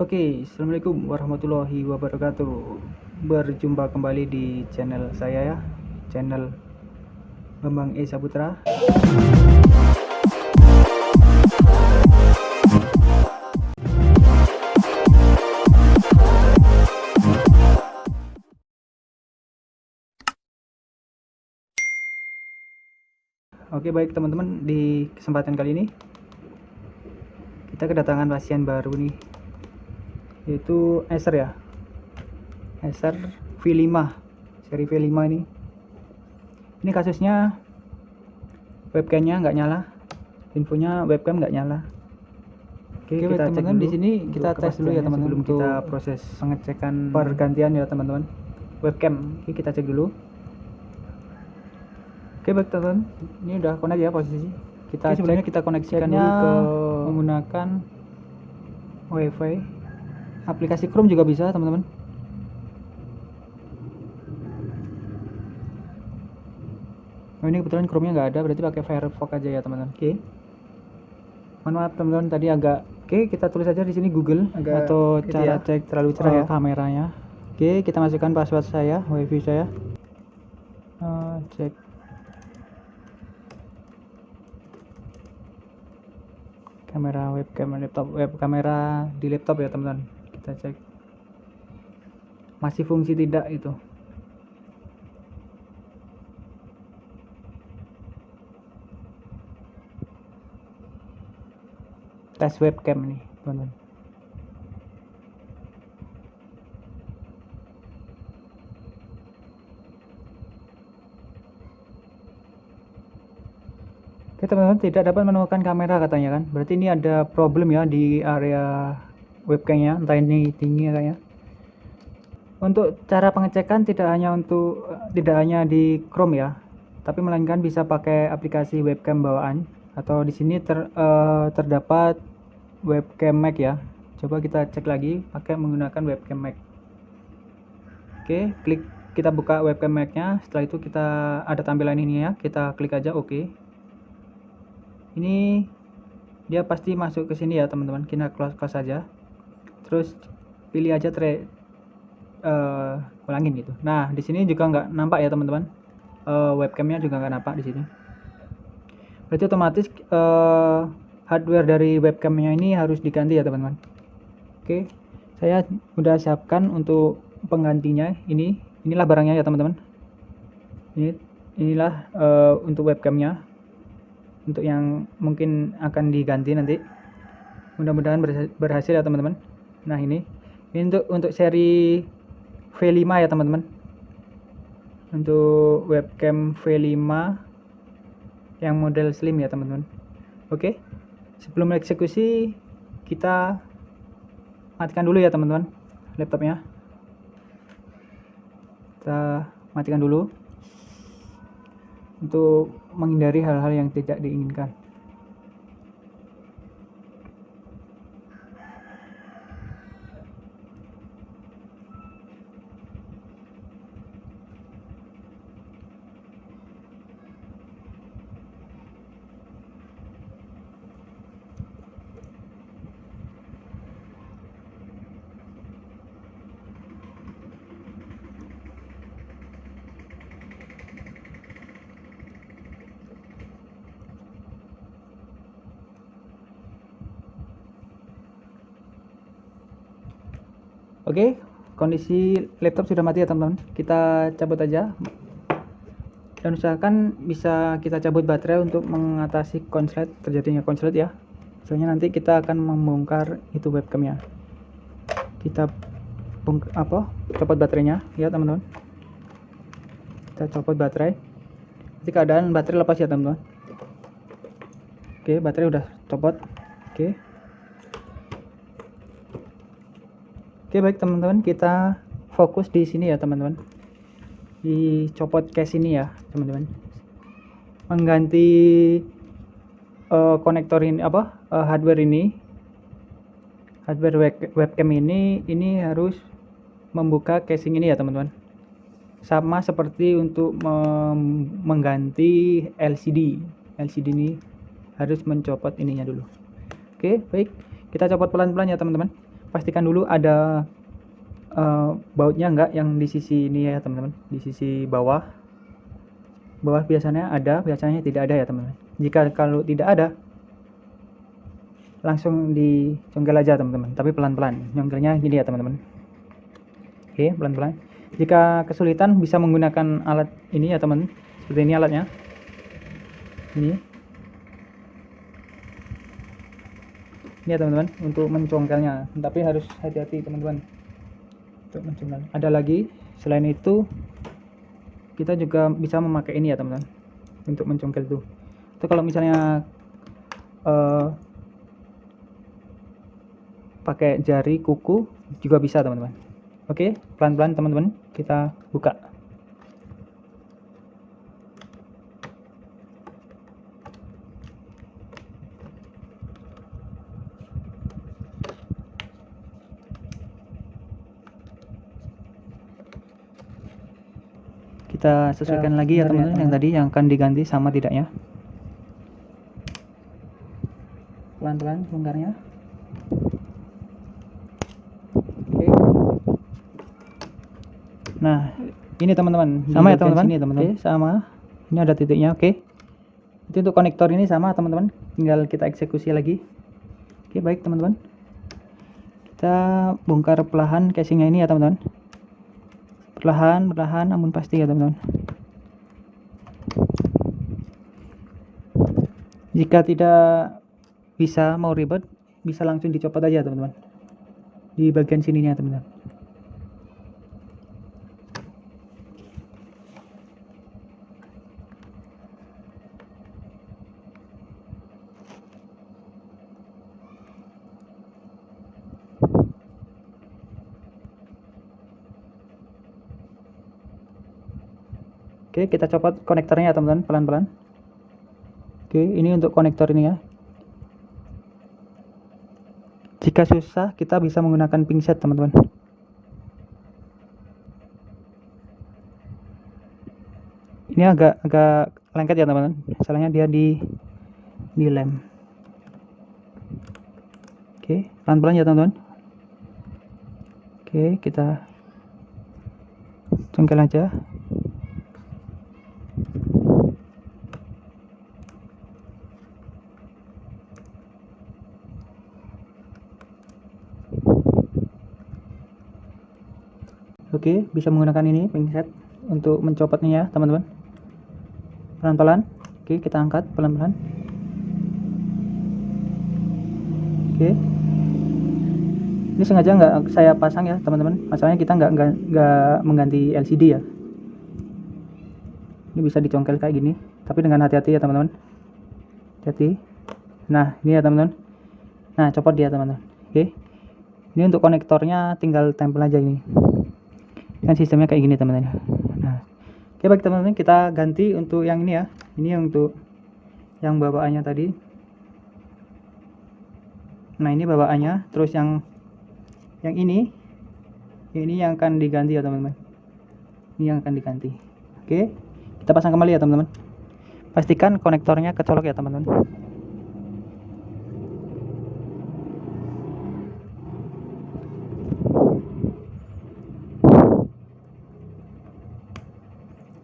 Oke, Assalamualaikum warahmatullahi wabarakatuh. Berjumpa kembali di channel saya ya Channel Bambang E Saputra. Oke baik teman-teman di kesempatan kali ini kita kedatangan pasien baru nih yaitu Acer ya? Acer V5 seri V5 ini. Ini kasusnya webcamnya nggak nyala. Infonya webcam nggak nyala. Oke, Oke, kita cek teman-teman, dulu di sini kita tes dulu ya, teman-teman, sebelum kita proses pengecekan pergantian ya teman-teman. Webcam. Oke kita cek dulu. Oke baik teman-teman. Ini udah connect ya posisi. Kita Oke, sebelumnya cek kita koneksikan dulu ke menggunakan wifi aplikasi Chrome juga bisa teman-teman. Oh ini kebetulan Chrome nya nggak ada berarti pakai Firefox aja ya teman-teman. Oke. Mohon maaf teman-teman tadi agak oke kita tulis aja di sini Google Agak atau gitu cara ya. cek terlalu cerah ya Oh. kameranya. Oke kita masukkan password saya wifi saya. Eh, cek. Kamera webcam laptop web kamera di laptop ya teman-teman kita cek. Masih fungsi tidak itu? Tes webcam nih teman-teman. Oke teman-teman tidak dapat menemukan kamera katanya kan? Berarti ini ada problem ya di area webcamnya entah ini tinggi kayaknya untuk cara pengecekan tidak hanya untuk tidak hanya di Chrome ya tapi melainkan bisa pakai aplikasi webcam bawaan. Atau di sini ter, eh, terdapat webcam Mac ya. Coba kita cek lagi pakai menggunakan webcam Mac. Oke klik kita buka webcam Mac nya setelah itu kita ada tampilan ini ya. Kita klik aja oke. Ini dia pasti masuk ke sini ya teman-teman. Kita close close saja terus pilih aja tre eh ulangin gitu. Nah di sini juga nggak nampak ya teman-teman. Eh, webcamnya juga nggak nampak di sini. Berarti otomatis eh, hardware dari webcamnya ini harus diganti ya teman-teman. Oke saya udah siapkan untuk penggantinya ini. Inilah barangnya ya teman-teman. Ini inilah eh, untuk webcamnya. Untuk yang mungkin akan diganti nanti. Mudah-mudahan berha- berhasil ya teman-teman nah ini. Ini untuk untuk seri V5 ya teman-teman. Untuk webcam V5 yang model slim ya teman-teman. Oke. Sebelum eksekusi kita matikan dulu ya teman-teman laptopnya. Kita matikan dulu. Untuk menghindari hal-hal yang tidak diinginkan. Oke, kondisi laptop sudah mati ya teman-teman. Kita cabut aja. Dan usahakan bisa kita cabut baterai untuk mengatasi konslet terjadinya konslet ya. Soalnya nanti kita akan membongkar itu webcamnya. Kita apa? Copot baterainya ya teman-teman. Kita copot baterai. Jadi keadaan baterai lepas ya teman-teman. Oke, baterai udah copot. Oke. Oke baik teman-teman. Kita fokus di sini ya teman-teman. Di copot case ini ya teman-teman. Mengganti eh, konektor ini apa eh, hardware ini hardware web- webcam ini ini harus membuka casing ini ya teman-teman. Sama seperti untuk mengganti LCD LCD ini harus mencopot ininya dulu. Oke baik. Kita copot pelan-pelan ya teman-teman pastikan dulu ada uh, bautnya enggak yang di sisi ini ya teman-teman. Di sisi bawah. Bawah biasanya ada biasanya tidak ada ya teman-teman. Jika kalau tidak ada langsung dicongkel aja teman-teman. Tapi pelan-pelan. Nyongkelnya gini ya teman-teman. Oke pelan-pelan. Jika kesulitan bisa menggunakan alat ini ya teman seperti ini alatnya. Ini ya teman-teman untuk mencongkelnya. Tapi harus hati-hati teman-teman. Untuk mencongkel. Ada lagi. Selain itu kita juga bisa memakai ini ya teman-teman. Untuk mencongkel itu. Itu kalau misalnya uh, pakai jari kuku juga bisa teman-teman. Oke pelan-pelan teman-teman. Kita buka kita sesuaikan lagi ya teman-teman yang tadi yang akan diganti sama tidaknya. Pelan-pelan bongkarnya oke. Nah ini teman-teman. Sama ya teman-teman? ini teman-teman. Oke sama. Ini ada titiknya oke. Itu untuk konektor ini sama teman-teman. Tinggal kita eksekusi lagi. Oke baik teman-teman. Kita bongkar pelahan casingnya ini ya teman-teman perlahan perlahan namun pasti ya teman-teman. Jika tidak bisa mau ribet bisa langsung dicopot aja teman-teman. Di bagian sininya teman-teman Oke, kita copot konektornya ya teman-teman, pelan-pelan. Oke, ini untuk konektor ini ya. Jika susah, kita bisa menggunakan pingset teman-teman. Ini agak agak lengket ya teman-teman. Masalahnya dia di di lem. Oke, pelan-pelan ya teman-teman. Oke, kita congkel aja. Oke, bisa menggunakan ini pinset untuk mencopotnya ya, teman-teman. Pelan-pelan. Oke, kita angkat pelan-pelan. Oke. Ini sengaja nggak saya pasang ya, teman-teman. Masalahnya kita nggak nggak mengganti LCD ya. Ini bisa dicongkel kayak gini, tapi dengan hati-hati ya, teman-teman. Hati. Nah, ini ya, teman-teman. Nah, copot dia, teman-teman. Oke. Ini untuk konektornya tinggal tempel aja ini kan sistemnya kayak gini teman-teman. Nah oke baik teman-teman kita ganti untuk yang ini ya. Ini yang untuk yang bawaannya tadi. Nah ini bawaannya. Terus yang yang ini ini yang akan diganti ya teman-teman. Ini yang akan diganti. Oke kita pasang kembali ya teman-teman. Pastikan konektornya kecolok ya teman-teman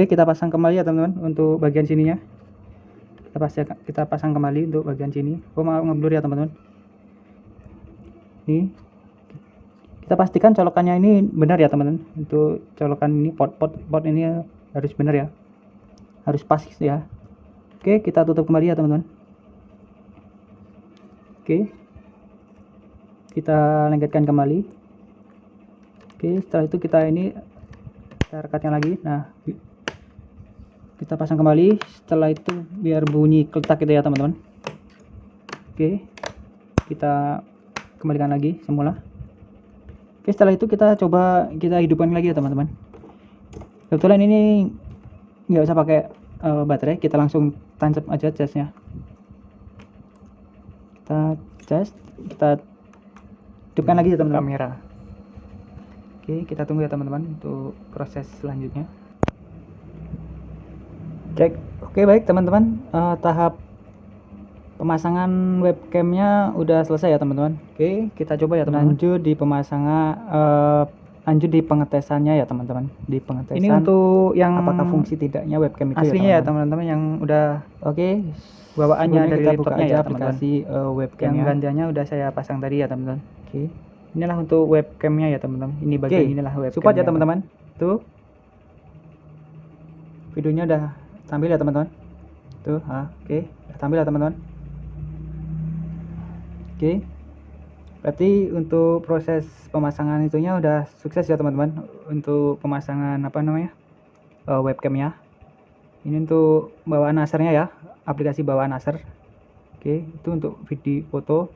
Oke, kita pasang kembali ya teman-teman untuk bagian sininya. Kita pasti kita pasang kembali untuk bagian sini. Oh, mau ngeblur ya teman-teman. Ini kita pastikan colokannya ini benar ya teman-teman. Untuk colokan ini pot pot pot ini harus benar ya. Harus pas ya. Oke, kita tutup kembali ya teman-teman. Oke. Kita lengketkan kembali. Oke, setelah itu kita ini kita rekatnya lagi. Nah, kita pasang kembali. Setelah itu biar bunyi keletak gitu ya teman-teman. Oke. Kita kembalikan lagi semula. Oke setelah itu kita coba kita hidupkan lagi ya teman-teman. Kebetulan ini nggak usah pakai uh, baterai. Kita langsung tancap aja casnya kita cas kita hidupkan lagi ya teman-teman. Kamera. Oke kita tunggu ya teman-teman untuk proses selanjutnya cek. Oke baik teman-teman. Uh, tahap pemasangan webcamnya udah selesai ya teman-teman? Oke kita coba ya teman-teman. Lanjut di pemasangan uh, lanjut di pengetesannya ya teman-teman. Di pengetesan ini untuk yang apakah fungsi tidaknya webcam itu ya, aslinya ya teman-teman? ya, yang udah oke okay. bawaannya dari kita buka aja ya aplikasi uh, webcam yang gantiannya udah saya pasang tadi ya teman-teman. Oke. Okay. inilah untuk webcamnya ya teman-teman. Ini bagian okay. inilah webcam support ya teman-teman. Tuh. Videonya udah tampil ya teman-teman tuh ah, oke okay. tampil ya teman-teman oke okay. berarti untuk proses pemasangan itunya udah sukses ya teman-teman untuk pemasangan apa namanya uh, webcamnya ini untuk bawaan asernya ya aplikasi bawaan aser oke okay. itu untuk video foto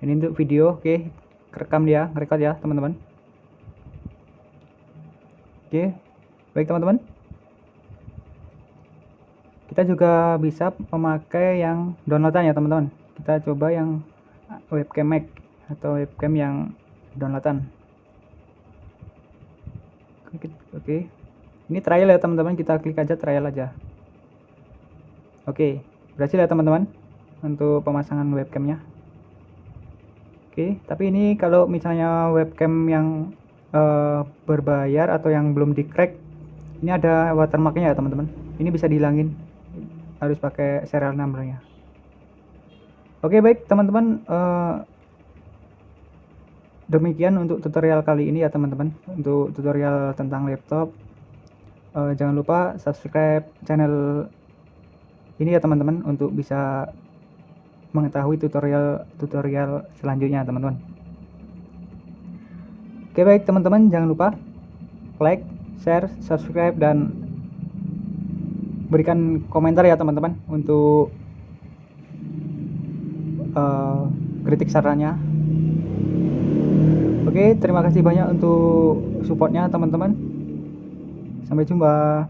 ini untuk video oke okay. rekam dia record ya teman-teman oke okay. baik teman-teman kita juga bisa memakai yang downloadan ya teman-teman. Kita coba yang webcam Mac atau webcam yang downloadan. Oke, oke. ini trial ya teman-teman. Kita klik aja trial aja. Oke berhasil ya teman-teman untuk pemasangan webcamnya. Oke tapi ini kalau misalnya webcam yang uh, berbayar atau yang belum di crack ini ada watermarknya ya teman-teman. Ini bisa dihilangin harus pakai serial numbernya oke baik teman-teman uh, demikian untuk tutorial kali ini ya teman-teman. Untuk tutorial tentang laptop uh, jangan lupa subscribe channel ini ya teman-teman untuk bisa mengetahui tutorial-tutorial selanjutnya teman-teman. Oke baik teman-teman jangan lupa like share subscribe dan berikan komentar ya teman-teman untuk uh, kritik sarannya. Oke terima kasih banyak untuk supportnya teman-teman. Sampai jumpa